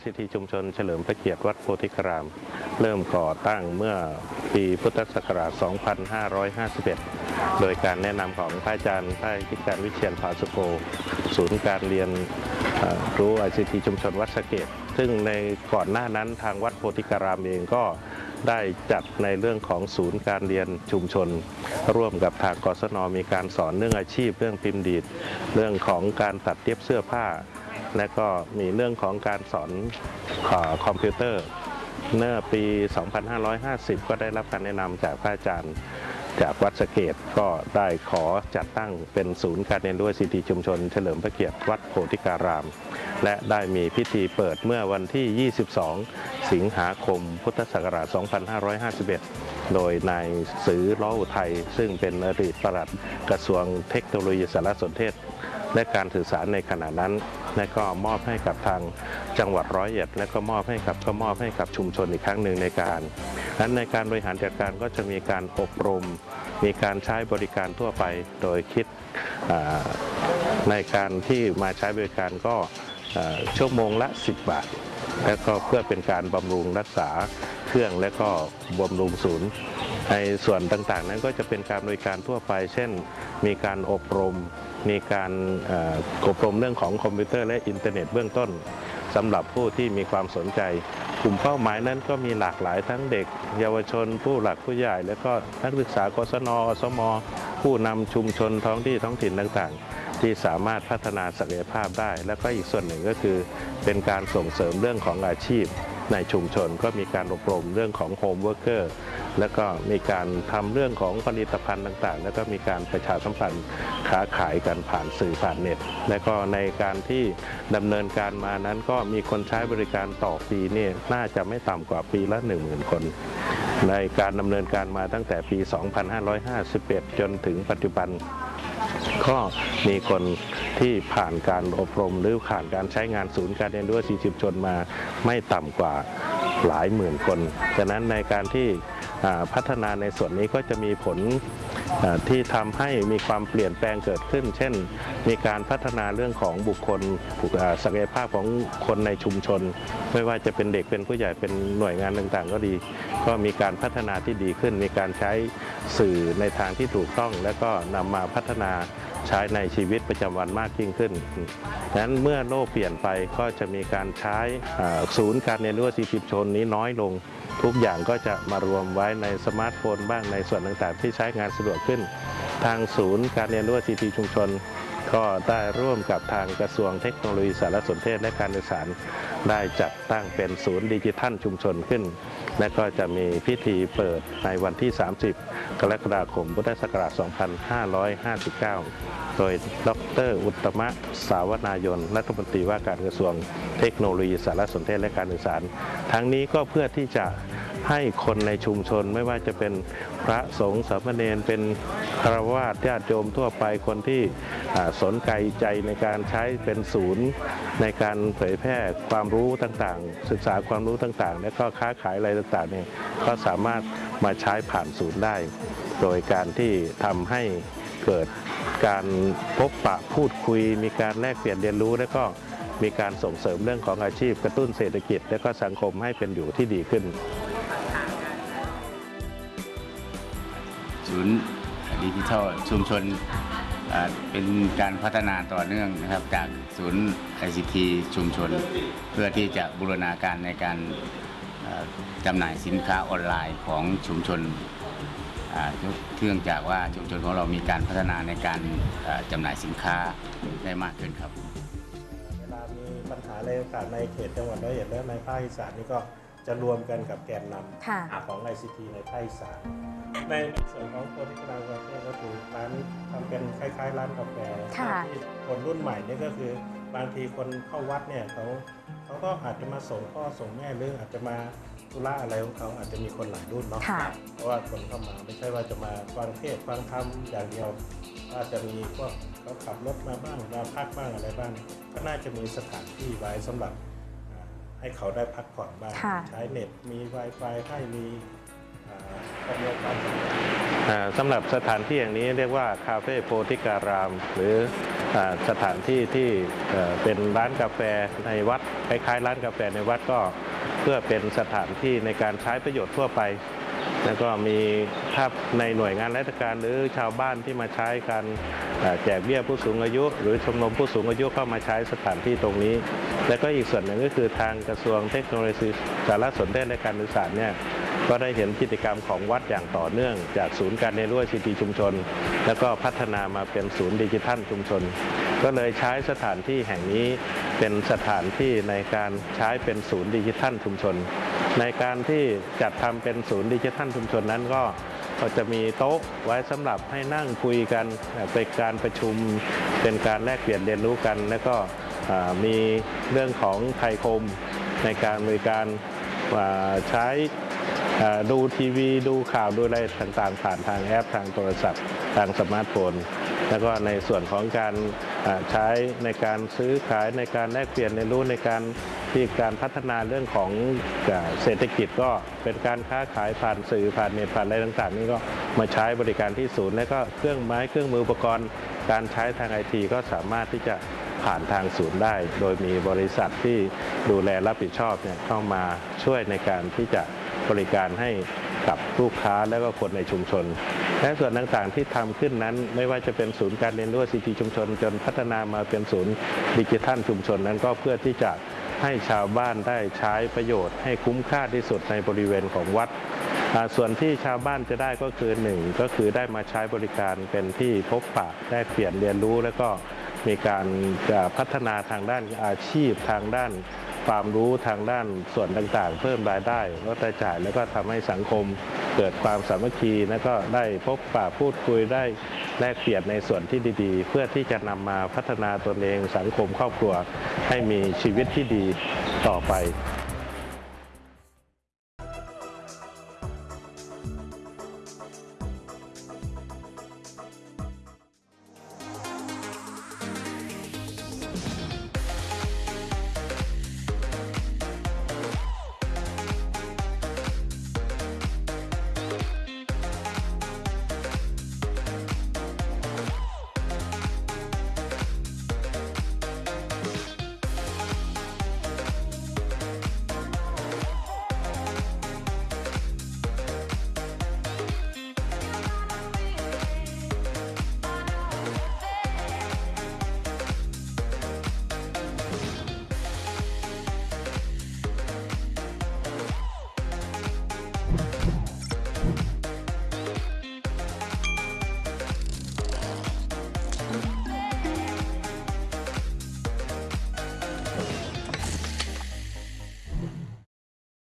ICT ชุมชนเฉลิมพระเกียรติวัดโพธิคาราม เริ่มก่อตั้งเมื่อปีพุทธศักราช 2551 โดยการแนะนำของพระอาจารย์พระธิการวิเชียนภาสุโก ศูนย์การเรียนเอ่อรู้ ICT ชุมชนวัดสะเกต ซึ่งในก่อนหน้านั้นทางวัดโพธิการามเองก็ได้จัดในเรื่องของศูนย์การเรียนชุมชน ร่วมกับทางกศนมีการสอนเรื่องอาชีพ เรื่องพิมพ์ดีด เรื่องของการตัดเย็บเสื้อผ้า และก็มีเรื่องของการสอนอคอมพิวเตอร์ เมื่อปี 2550 ก็ได้รับการแนะนำจากพระอาจารย์ จากวัดสะเกตก็ได้ขอจัดตั้งเป็นศูนย์การเรียนรู้สิทธิชุมชน เฉลิมพระเกียรติวัดโพธิการาม และได้มีพิธีเปิดเมื่อวันที่ 22 สิงหาคม พุทธศักราช 2551โดยนายสือล้ออุทัยซึ่งเป็นอดีตปลัดกระทรวงเทคโนโลยีสารสนเทศ และการสื่อสารในขณะนั้น และก็มอบให้กับทางจังหวัดร้อยเอ็ด และก็มอบให้กับก็มอบให้กับชุมชนอีกครั้งหนึ่งในการนั้นในการบริหารจัดการก็จะมีการอบรม มีการใช้บริการทั่วไปโดยคิดในการที่มาใช้บริการก็ชั่วโมงละ 10 บาท และก็เพื่อเป็นการบำรุงรักษาเครื่องและก็บำรุงศูนย์ ในส่วนต่างๆ นั้นก็จะเป็นการบริการทั่วไป เช่น มีการอบรม มีการเอ่ออบรมเรื่องของคอมพิวเตอร์และอินเทอร์เน็ตเบื้องต้นสำหรับผู้ที่มีความสนใจ กลุ่มเป้าหมายนั้นก็มีหลากหลายทั้งเด็ก เยาวชน ผู้หลักผู้ใหญ่ และก็นักศึกษากศนอสม ผู้นำชุมชนท้องที่ท้องถิ่นต่างๆ ที่สามารถพัฒนาศักยภาพได้ และก็อีกส่วนหนึ่งก็คือ เป็นการส่งเสริมเรื่องของอาชีพ ในชุมชนก็มีการอบรมเรื่องของ home worker แล้วก็มีการทำเรื่องของผลิตภัณฑ์ต่างๆ แล้วก็มีการประชาสัมพันธ์ค้าขายกันผ่านสื่อผ่านเน็ต และก็ในการที่ดำเนินการมานั้นก็มีคนใช้บริการต่อปีนี่น่าจะไม่ต่ำกว่าปีละ 1 0,000 คน ในการดำเนินการมาตั้งแต่ปี 2551 จนถึงปัจจุบันก็มีคนที่ผ่านการอบรมหรือผ่านการใช้งานศูนย์การเรียนรู้สีชุมชนมา ไม่ต่ำกว่าหลายหมื่นคนฉะนั้นในการที่พัฒนาในส่วนนี้ก็จะมีผลที่ทำให้มีความเปลี่ยนแปลงเกิดขึ้น เช่น มีการพัฒนาเรื่องของบุคคลศักยภาพของคนในชุมชน ไม่ว่าจะเป็นเด็กเป็นผู้ใหญ่เป็นหน่วยงานต่างๆ ก็ดี ก็มีการพัฒนาที่ดีขึ้น มีการใช้สื่อในทางที่ถูกต้อง และก็นำมาพัฒนา ใช้ในชีวิตประจำวันมากยิ่งขึ้นดังนั้นเมื่อโลกเปลี่ยนไปก็จะมีการใช้ศูนย์การเรียนรู้ ICT ชุมชนนี้น้อยลง ทุกอย่างก็จะมารวมไว้ในสมาร์ทโฟนบ้างในส่วนต่างๆ ที่ใช้งานสะดวกขึ้น ทางศูนย์การเรียนรู้ ICT ชุมชนก็ได้ร่วมกับทางกระทรวงเทคโนโลยีสารสนเทศและการสื่อสาร ได้จัดตั้งเป็นศูนย์ดิจิทัลชุมชนขึ้น และก็จะมีพิธีเปิดในวันที่ 30 กรกฎาคมพุทธศักราช 2559 โดยดร อุตตมะสาวนายน รัฐมนตรีว่าการกระทรวงเทคโนโลยีสารสนเทศและการสื่อสาร ทั้งนี้ก็เพื่อที่จะ ให้คนในชุมชนไม่ว่าจะเป็นพระสงฆ์สามเณรเป็นคารวาสญาติโยมทั่วไปคนที่สนใจใจในการใช้เป็นศูนย์ ในการเผยแพร่ความรู้ต่างๆ ศึกษาความรู้ต่างๆ และก็ค้าขายอะไรต่างๆเนี่ยก็สามารถมาใช้ผ่านศูนย์ได้ โดยการที่ทำให้เกิดการพบปะพูดคุย มีการแลกเปลี่ยนเรียนรู้ และก็มีการส่งเสริมเรื่องของอาชีพกระตุ้นเศรษฐกิจ และก็สังคมให้เป็นอยู่ที่ดีขึ้น ศูนย์ดิจิทัลชุมชนเป็นการพัฒนาต่อเนื่องนะครับจากศูนย์ ICT ชุมชน เพื่อที่จะบูรณาการในการจำหน่ายสินค้าออนไลน์ของชุมชนเนื่องจากว่าชุมชนของเรามีการพัฒนาในการจำหน่ายสินค้าได้มากขึ้นครับ เวลามีปัญหาอะไรต่างในเขตจังหวัดร้อยเอ็ดและในภาคอีสานนี่ก็ จะรวมกันกับแกนนค่ะำของ ICT ในภาคอีสานในส่วนของโพธิกรากาแฟก็คือร้านทำเป็นคล้ายๆ ร้านกาแฟค่ะ ที่คนรุ่นใหม่เนี่ยก็คือบางทีคนเข้าวัดเนี่ยเขาเขาก็อาจจะมาส่งพ่อส่งแม่หรืออาจจะมาธุระอะไรของเขาอาจจะมีคนหลายรุ่นเนาะ ค่ะ เพราะว่าคนเข้ามาไม่ใช่ว่าจะมาฟังเทศน์ฟังธรรมอย่างเดียวอาจจะมีพวกเขาขับรถมาบ้างมาพักบ้างอะไรบ้าง ก็น่าจะมีสถานที่ไว้สำหรับอ่า ให้เขาได้พักผ่อนบ้าง ค่ะ ใช้เน็ตมี Wi-Fi ให้มีอ่าอำนวยความสะดวก อ่าสำหรับสถานที่อย่างนี้เรียกว่าคาเฟ่โพธิการาม หรืออ่าสถานที่ที่เอ่อเป็นร้านกาแฟในวัดคล้ายๆร้านกาแฟในวัดก็ เพื่อเป็นสถานที่ในการใช้ประโยชน์ทั่วไป แล้วก็มีถ้าในหน่วยงานราชการหรือชาวบ้านที่มาใช้การแจกเบี้ยผู้สูงอายุ หรือชมรมผู้สูงอายุเข้ามาใช้สถานที่ตรงนี้ แล้วก็อีกส่วนหนึ่งก็คือทางกระทรวงเทคโนโลยีสารสนเทศและการสื่อสารเนี่ยก็ได้เห็นกิจกรรมของวัดอย่างต่อเนื่อง จากศูนย์การเรียนรู้ซีทีชุมชน แล้วก็พัฒนามาเป็นศูนย์ดิจิทัลชุมชน ก็เลยใช้สถานที่แห่งนี้เป็นสถานที่ในการใช้เป็นศูนย์ดิจิทัลชุมชน ในการที่จัดทำเป็นศูนย์ดิจิทัลชุมชนนั้นก็ก็จะมีโต๊ะไว้สำหรับให้นั่งคุยกันเป็นการประชุมเป็นการแลกเปลี่ยนเรียนรู้กัน แล้วก็มีเรื่องของไทยคมในการบริการใช้ดูทีวีดูข่าวดูอะไรต่างๆ ผ่านทางแอปทางโทรศัพท์ทางสมาร์ทโฟน แล้วก็ในส่วนของการใช้ในการซื้อขายในการแลกเปลี่ยนเรียนรู้ในการ ที่การพัฒนาเรื่องของเศรษฐกิจก็เป็นการค้าขายผ่านสื่อผ่านเน็ตผ่านอะไรต่างๆ นี่ก็มาใช้บริการที่ศูนย์ แล้วก็เครื่องไม้เครื่องมืออุปกรณ์ การใช้ทางไอทีก็สามารถที่จะผ่านทางศูนย์ได้ โดยมีบริษัทที่ดูแลรับผิดชอบเนี่ยเข้ามาช่วยในการที่จะบริการให้กับลูกค้าและก็คนในชุมชน และส่วนต่างๆที่ทำขึ้นนั้น ไม่ว่าจะเป็นศูนย์การเรียนรู้ซีทีชุมชน จนพัฒนามาเป็นศูนย์ดิจิทัลชุมชนนั้นก็เพื่อที่จะ ให้ชาวบ้านได้ใช้ประโยชน์ให้คุ้มค่าที่สุดในบริเวณของวัด ส่วนที่ชาวบ้านจะได้ก็คือหนึ่งก็คือได้มาใช้บริการเป็นที่พบปะได้เปลี่ยนเรียนรู้ แล้วก็มีการพัฒนาทางด้านอาชีพทางด้านความรู้ทางด้านส่วนต่างๆ เพิ่มรายได้ลดรายจ่ายแล้วก็ทำให้สังคมเกิดความสามัคคี แล้วก็ได้พบปะพูดคุยได้ แลกเปลี่ยนในส่วนที่ดีๆ เพื่อที่จะนำมาพัฒนาตนเองสังคมครอบครัวให้มีชีวิตที่ดีต่อไป